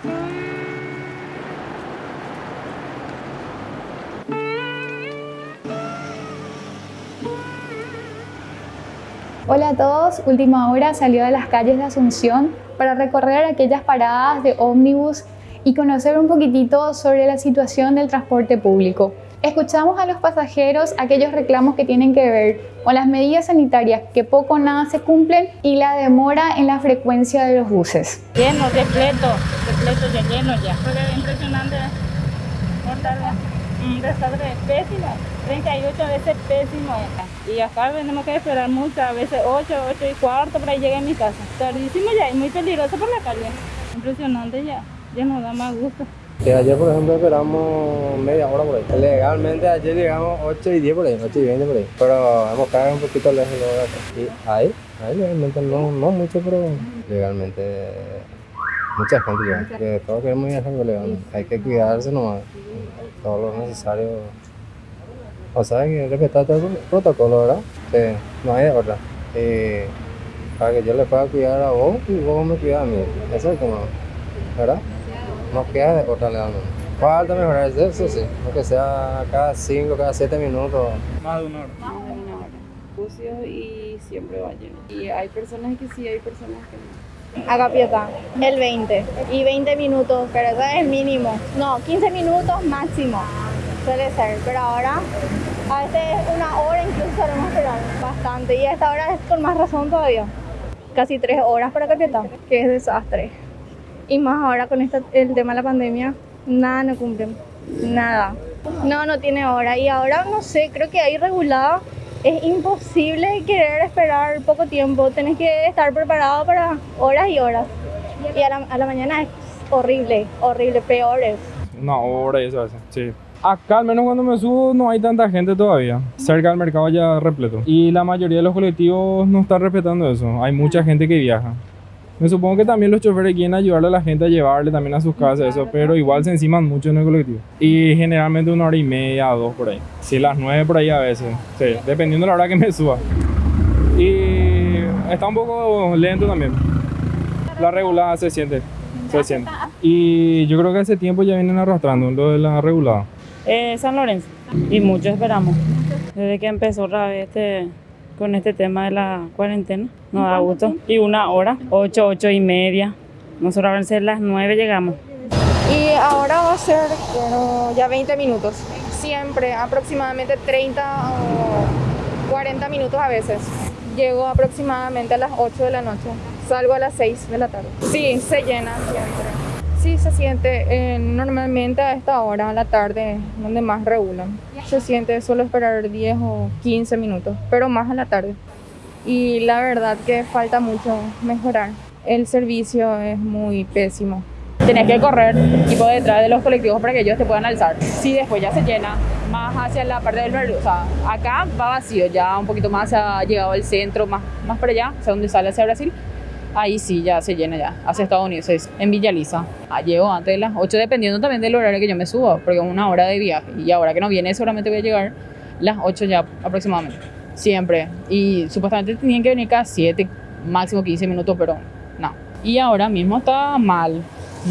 Hola a todos, Última Hora salió de las calles de Asunción para recorrer aquellas paradas de ómnibus y conocer un poquitito sobre la situación del transporte público. Escuchamos a los pasajeros aquellos reclamos que tienen que ver con las medidas sanitarias que poco o nada se cumplen y la demora en la frecuencia de los buses. Lleno, repleto, repleto ya lleno ya. Fue impresionante. Un desastre pésimo, 38 veces pésimo. Y acá tenemos que esperar mucho, a veces 8, 8 y cuarto para llegar a mi casa. Tardísimo ya y muy peligroso por la calle. Impresionante ya, ya nos da más gusto. Que ayer, por ejemplo, esperamos media hora por ahí. Legalmente ayer llegamos 8 y 10 por ahí, 8 y 20 por ahí. Pero hemos caído un poquito lejos de acá. Y ahí, ahí legalmente no, no mucho, pero legalmente mucha gente llega. Que todos queremos viajar legalmente. Hay que cuidarse nomás. Todo lo necesario. O sea, hay que respetar todo el protocolo, ¿verdad? Que no hay de otra. Y para que yo le pueda cuidar a vos y vos me cuidas a mí. Eso es como, ¿verdad? No queda de otra legalmente. Falta mejorar eso, sí, aunque sea cada 5, cada 7 minutos. Más de una hora. Más de una hora. Sucio y siempre va lleno. Y hay personas que sí, hay personas que no. Acá Pieta, el 20 y 20 minutos, pero eso es mínimo. No, 15 minutos máximo suele ser, pero ahora a veces una hora incluso solemos esperar bastante y a esta hora es con más razón todavía. Casi 3 horas para Capiatá, que es desastre. Y más ahora con esta, el tema de la pandemia, nada no cumplen, nada. No, no tiene hora. Y ahora no sé, creo que ahí regulado es imposible querer esperar poco tiempo. Tenés que estar preparado para horas y horas. Y a la, a la mañana es horrible, horrible, peor es. Una hora y eso hace, sí. Acá al menos cuando me subo no hay tanta gente todavía. Cerca del mercado ya repleto. Y la mayoría de los colectivos no están respetando eso. Hay mucha gente que viaja. Me supongo que también los choferes quieren ayudarle a la gente a llevarle también a sus casas, eso, pero igual se enciman mucho en el colectivo. Y generalmente una hora y media, dos por ahí. Sí, las nueve por ahí a veces, sí, dependiendo de la hora que me suba. Y está un poco lento también. La regulada se siente, se siente. Y yo creo que hace tiempo ya vienen arrastrando lo de la regulada. Eh, San Lorenzo. Y mucho esperamos. Desde que empezó otra vez este con este tema de la cuarentena. Nos da gusto. Y una hora, ocho, ocho y media. Nosotros van a ser las nueve llegamos. Y ahora va a ser bueno, ya 20 minutos. Siempre, aproximadamente 30 o 40 minutos a veces. Llego aproximadamente a las 8 de la noche. Salgo a las 6 de la tarde. Sí, se llena siempre. Sí, se siente eh, normalmente a esta hora, a la tarde, donde más regulan. Se siente solo esperar 10 o 15 minutos, pero más a la tarde. Y la verdad que falta mucho mejorar. El servicio es muy pésimo. Tenés que correr tipo detrás de los colectivos para que ellos te puedan alzar. Sí, después ya se llena más hacia la parte del verde. O sea, acá va vacío, ya un poquito más ha llegado al centro, más, más para allá, o sea, donde sale hacia Brasil ahí sí ya se llena ya, hacia Estados Unidos, es en Villa Lisa. Ah, llego antes de las 8, dependiendo también del horario que yo me suba, porque una hora de viaje. Y ahora que no viene, seguramente voy a llegar las 8 ya aproximadamente. Siempre. Y supuestamente tenían que venir cada 7, máximo 15 minutos, pero no. Y ahora mismo está mal.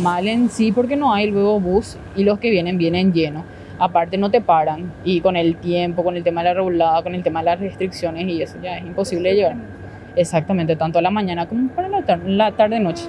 Mal en sí porque no hay luego bus y los que vienen vienen llenos. Aparte no te paran y con el tiempo, con el tema de la regulada, con el tema de las restricciones y eso ya es imposible llegar. Exactamente, tanto a la mañana como para la, tarde, la tarde-noche.